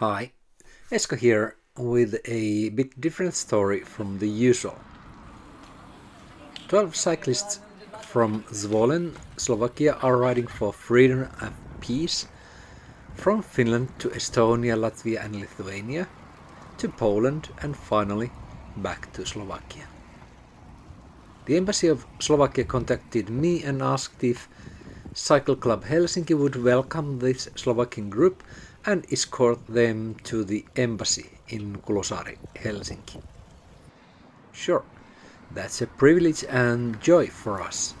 Hi, Esko here with a bit different story from the usual. 12 cyclists from Zvolen, Slovakia are riding for freedom and peace from Finland to Estonia, Latvia and Lithuania, to Poland and finally back to Slovakia. The embassy of Slovakia contacted me and asked if Cycle Club Helsinki would welcome this Slovakian group and escort them to the embassy in Kulosaari, Helsinki. Sure, that's a privilege and joy for us.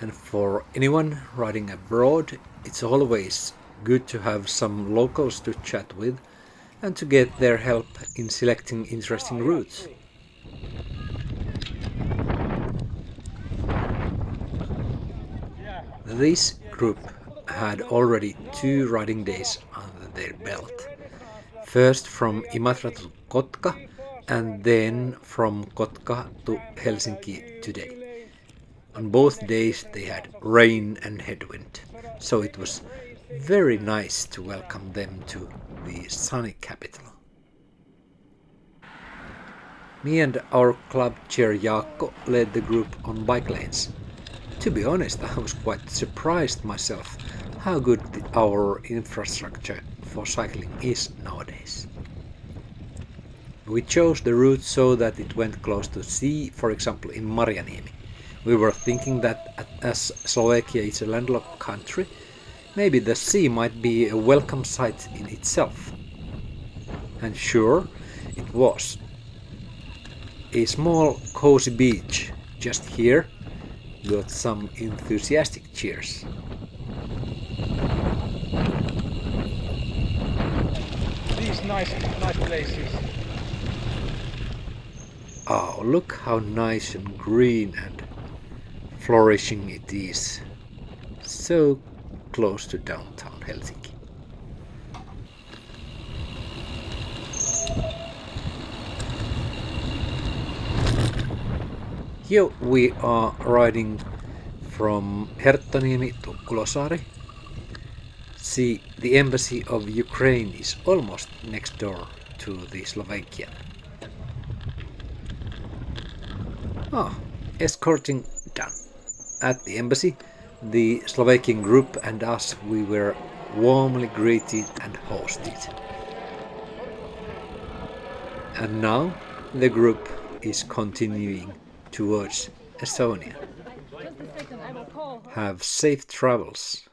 And for anyone riding abroad, it's always good to have some locals to chat with and to get their help in selecting interesting routes. This group had already two riding days under their belt. First from Imatra to Kotka and then from Kotka to Helsinki today. On both days they had rain and headwind, so it was very nice to welcome them to the sunny capital. Me and our club chair Jaakko led the group on bike lanes. To be honest, I was quite surprised myself how good our infrastructure for cycling is nowadays. We chose the route so that it went close to sea, for example in Marjaniemi. We were thinking that as Slovakia is a landlocked country, maybe the sea might be a welcome sight in itself. And sure, it was. A small cozy beach just here got some enthusiastic cheers. Nice, nice places. Oh, look how nice and green and flourishing it is. So close to downtown Helsinki. Here we are riding from Herttoniemi to Kulosaari. See, the embassy of Ukraine is almost next door to the Slovakian. Ah, escorting done. At the embassy, the Slovakian group and us, we were warmly greeted and hosted. And now the group is continuing towards Estonia. Have safe travels.